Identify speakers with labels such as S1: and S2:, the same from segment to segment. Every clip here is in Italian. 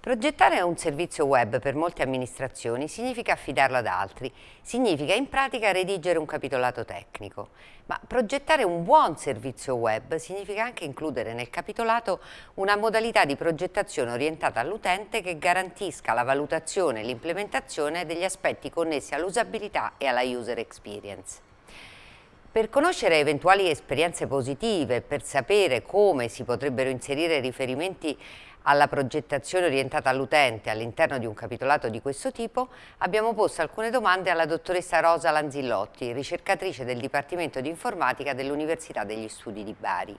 S1: Progettare un servizio web per molte amministrazioni significa affidarlo ad altri, significa in pratica redigere un capitolato tecnico. Ma progettare un buon servizio web significa anche includere nel capitolato una modalità di progettazione orientata all'utente che garantisca la valutazione e l'implementazione degli aspetti connessi all'usabilità e alla user experience. Per conoscere eventuali esperienze positive, per sapere come si potrebbero inserire riferimenti alla progettazione orientata all'utente all'interno di un capitolato di questo tipo, abbiamo posto alcune domande alla dottoressa Rosa Lanzillotti, ricercatrice del Dipartimento di Informatica dell'Università degli Studi di Bari.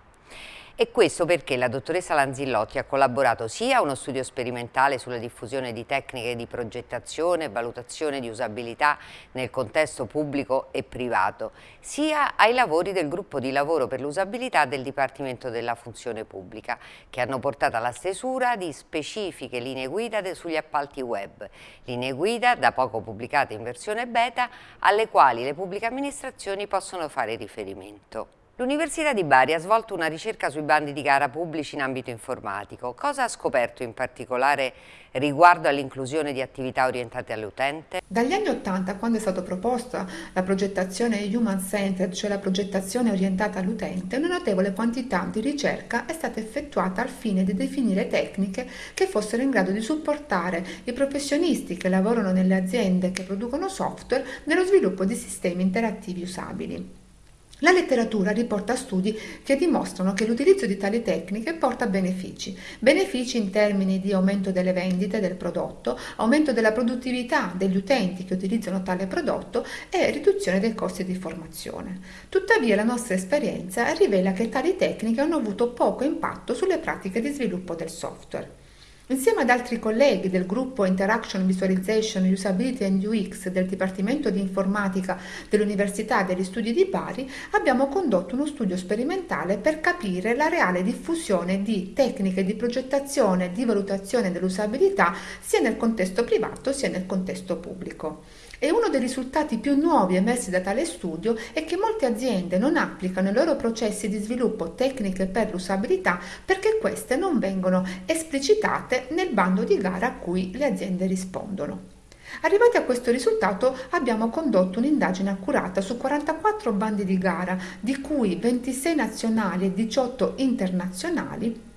S1: E questo perché la dottoressa Lanzillotti ha collaborato sia a uno studio sperimentale sulla diffusione di tecniche di progettazione e valutazione di usabilità nel contesto pubblico e privato, sia ai lavori del gruppo di lavoro per l'usabilità del Dipartimento della Funzione Pubblica, che hanno portato alla stesura di specifiche linee guida sugli appalti web, linee guida da poco pubblicate in versione beta, alle quali le pubbliche amministrazioni possono fare riferimento. L'Università di Bari ha svolto una ricerca sui bandi di gara pubblici in ambito informatico. Cosa ha scoperto in particolare riguardo all'inclusione di attività orientate all'utente?
S2: Dagli anni Ottanta, quando è stata proposta la progettazione human-centered, cioè la progettazione orientata all'utente, una notevole quantità di ricerca è stata effettuata al fine di definire tecniche che fossero in grado di supportare i professionisti che lavorano nelle aziende che producono software nello sviluppo di sistemi interattivi usabili. La letteratura riporta studi che dimostrano che l'utilizzo di tali tecniche porta benefici, benefici in termini di aumento delle vendite del prodotto, aumento della produttività degli utenti che utilizzano tale prodotto e riduzione dei costi di formazione. Tuttavia la nostra esperienza rivela che tali tecniche hanno avuto poco impatto sulle pratiche di sviluppo del software. Insieme ad altri colleghi del gruppo Interaction Visualization Usability and UX del Dipartimento di Informatica dell'Università degli Studi di Bari abbiamo condotto uno studio sperimentale per capire la reale diffusione di tecniche di progettazione e di valutazione dell'usabilità sia nel contesto privato sia nel contesto pubblico. E uno dei risultati più nuovi emersi da tale studio è che molte aziende non applicano i loro processi di sviluppo tecniche per l'usabilità perché queste non vengono esplicitate nel bando di gara a cui le aziende rispondono. Arrivati a questo risultato abbiamo condotto un'indagine accurata su 44 bandi di gara, di cui 26 nazionali e 18 internazionali,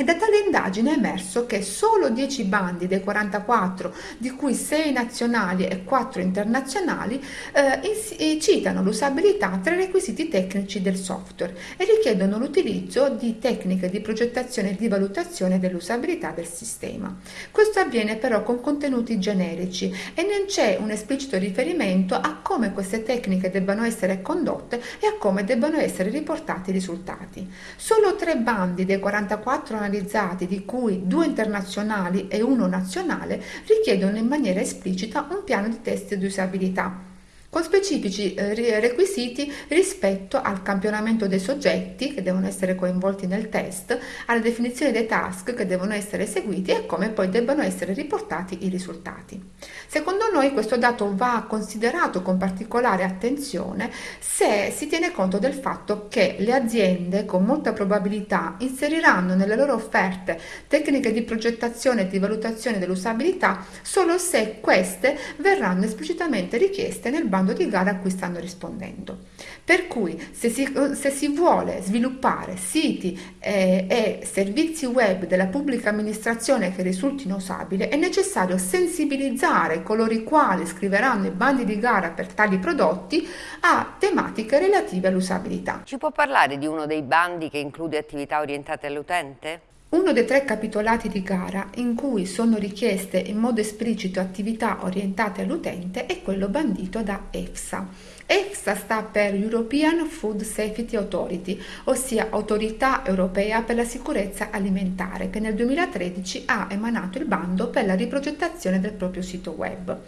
S2: e da tale indagine è emerso che solo 10 bandi dei 44, di cui 6 nazionali e 4 internazionali, eh, citano l'usabilità tra i requisiti tecnici del software e richiedono l'utilizzo di tecniche di progettazione e di valutazione dell'usabilità del sistema. Questo avviene però con contenuti generici e non c'è un esplicito riferimento a come queste tecniche debbano essere condotte e a come debbano essere riportati i risultati. Solo tre bandi dei 44 analizzati, di cui due internazionali e uno nazionale, richiedono in maniera esplicita un piano di test di usabilità con specifici eh, requisiti rispetto al campionamento dei soggetti che devono essere coinvolti nel test, alla definizione dei task che devono essere eseguiti e come poi debbano essere riportati i risultati. Secondo noi questo dato va considerato con particolare attenzione se si tiene conto del fatto che le aziende con molta probabilità inseriranno nelle loro offerte tecniche di progettazione e di valutazione dell'usabilità solo se queste verranno esplicitamente richieste nel bando bando di gara a cui stanno rispondendo. Per cui se si, se si vuole sviluppare siti eh, e servizi web della pubblica amministrazione che risultino usabili, è necessario sensibilizzare coloro i quali scriveranno i bandi di gara per tali prodotti a tematiche relative all'usabilità.
S1: Ci può parlare di uno dei bandi che include attività orientate all'utente?
S2: Uno dei tre capitolati di gara in cui sono richieste in modo esplicito attività orientate all'utente è quello bandito da EFSA. EFSA sta per European Food Safety Authority, ossia Autorità Europea per la Sicurezza Alimentare, che nel 2013 ha emanato il bando per la riprogettazione del proprio sito web.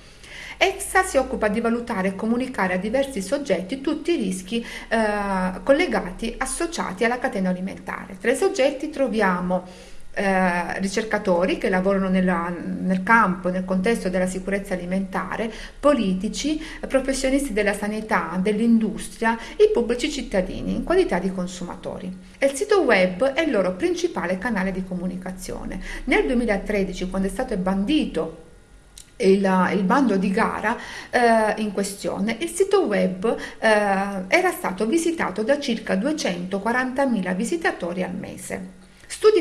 S2: EFSA si occupa di valutare e comunicare a diversi soggetti tutti i rischi eh, collegati, associati alla catena alimentare. Tra i soggetti troviamo eh, ricercatori che lavorano nella, nel campo, nel contesto della sicurezza alimentare, politici, professionisti della sanità, dell'industria, i pubblici cittadini in qualità di consumatori. E il sito web è il loro principale canale di comunicazione. Nel 2013, quando è stato bandito il, il, bando di gara eh, in questione, il sito web eh, era stato visitato da circa 240.000 visitatori al mese.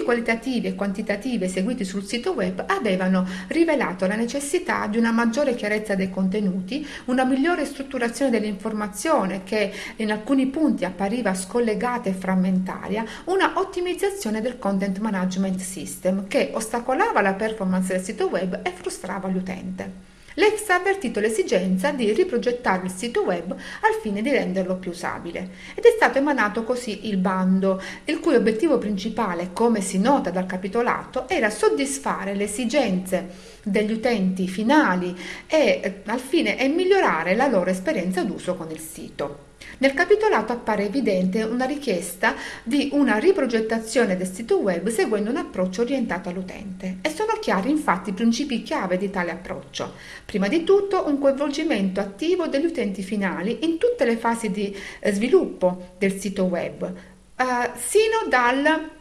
S2: Qualitativi e quantitativi eseguiti sul sito web avevano rivelato la necessità di una maggiore chiarezza dei contenuti, una migliore strutturazione dell'informazione che in alcuni punti appariva scollegata e frammentaria, una ottimizzazione del content management system che ostacolava la performance del sito web e frustrava l'utente. L'EFS ha avvertito l'esigenza di riprogettare il sito web al fine di renderlo più usabile ed è stato emanato così il bando, il cui obiettivo principale, come si nota dal capitolato, era soddisfare le esigenze degli utenti finali e eh, al fine e migliorare la loro esperienza d'uso con il sito. Nel capitolato appare evidente una richiesta di una riprogettazione del sito web seguendo un approccio orientato all'utente e sono chiari infatti i principi chiave di tale approccio. Prima di tutto un coinvolgimento attivo degli utenti finali in tutte le fasi di eh, sviluppo del sito web, eh, sino dal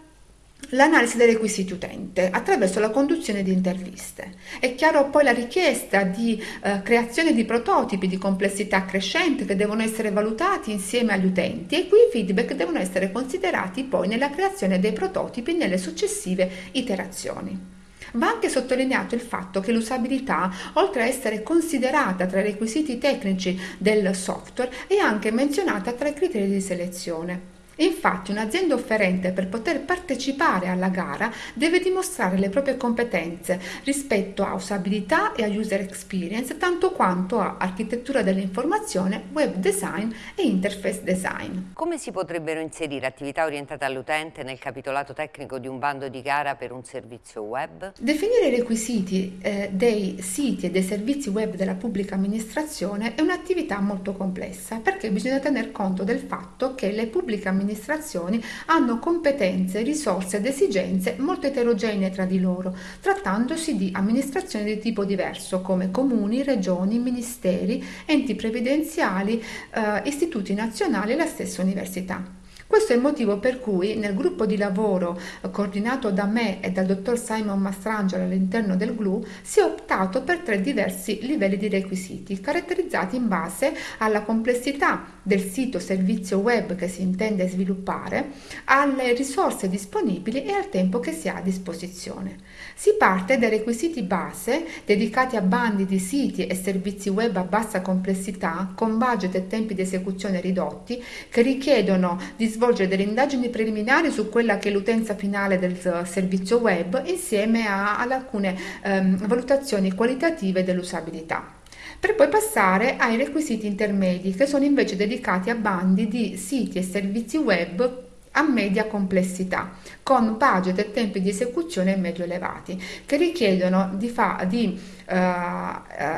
S2: l'analisi dei requisiti utente attraverso la conduzione di interviste. È chiaro poi la richiesta di eh, creazione di prototipi di complessità crescente che devono essere valutati insieme agli utenti e qui i feedback devono essere considerati poi nella creazione dei prototipi nelle successive iterazioni. Va anche sottolineato il fatto che l'usabilità, oltre a essere considerata tra i requisiti tecnici del software, è anche menzionata tra i criteri di selezione. Infatti un'azienda offerente per poter partecipare alla gara deve dimostrare le proprie competenze rispetto a usabilità e a user experience tanto quanto a architettura dell'informazione, web design e interface design.
S1: Come si potrebbero inserire attività orientate all'utente nel capitolato tecnico di un bando di gara per un servizio web?
S2: Definire i requisiti eh, dei siti e dei servizi web della pubblica amministrazione è un'attività molto complessa perché bisogna tener conto del fatto che le pubbliche amministrazioni amministrazioni hanno competenze, risorse ed esigenze molto eterogenee tra di loro, trattandosi di amministrazioni di tipo diverso come comuni, regioni, ministeri, enti previdenziali, eh, istituti nazionali e la stessa università. Questo è il motivo per cui nel gruppo di lavoro coordinato da me e dal dottor Simon Mastrangelo all'interno del GLU si è optato per tre diversi livelli di requisiti caratterizzati in base alla complessità del sito servizio web che si intende sviluppare, alle risorse disponibili e al tempo che si ha a disposizione. Si parte dai requisiti base dedicati a bandi di siti e servizi web a bassa complessità con budget e tempi di esecuzione ridotti che richiedono di sviluppare svolgere delle indagini preliminari su quella che è l'utenza finale del servizio web insieme a, ad alcune ehm, valutazioni qualitative dell'usabilità. Per poi passare ai requisiti intermedi che sono invece dedicati a bandi di siti e servizi web a media complessità, con budget e tempi di esecuzione medio elevati, che richiedono di, fa, di uh,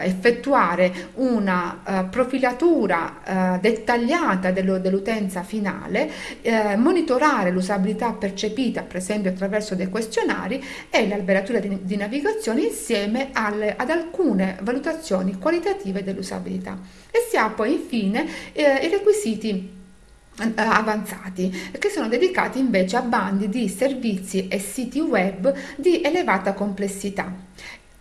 S2: effettuare una uh, profilatura uh, dettagliata dello, dell'utenza finale, monitorare l'usabilità percepita, per esempio attraverso dei questionari, e l'alberatura di, di navigazione insieme alle, ad alcune valutazioni qualitative dell'usabilità. E si ha poi infine i requisiti avanzati che sono dedicati invece a bandi di servizi e siti web di elevata complessità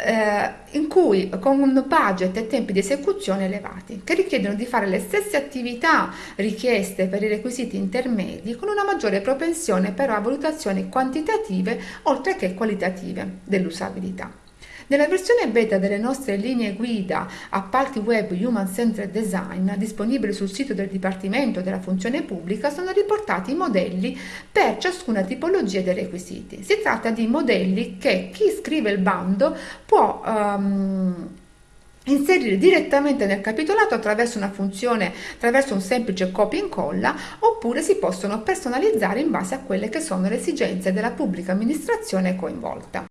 S2: eh, in cui con budget e tempi di esecuzione elevati che richiedono di fare le stesse attività richieste per i requisiti intermedi con una maggiore propensione però a valutazioni quantitative oltre che qualitative dell'usabilità. Nella versione beta delle nostre linee guida appalti web Human Centered Design, disponibili sul sito del Dipartimento della Funzione Pubblica, sono riportati i modelli per ciascuna tipologia dei requisiti. Si tratta di modelli che chi scrive il bando può um, inserire direttamente nel capitolato attraverso una funzione, attraverso un semplice copia e incolla, oppure si possono personalizzare in base a quelle che sono le esigenze della pubblica amministrazione coinvolta.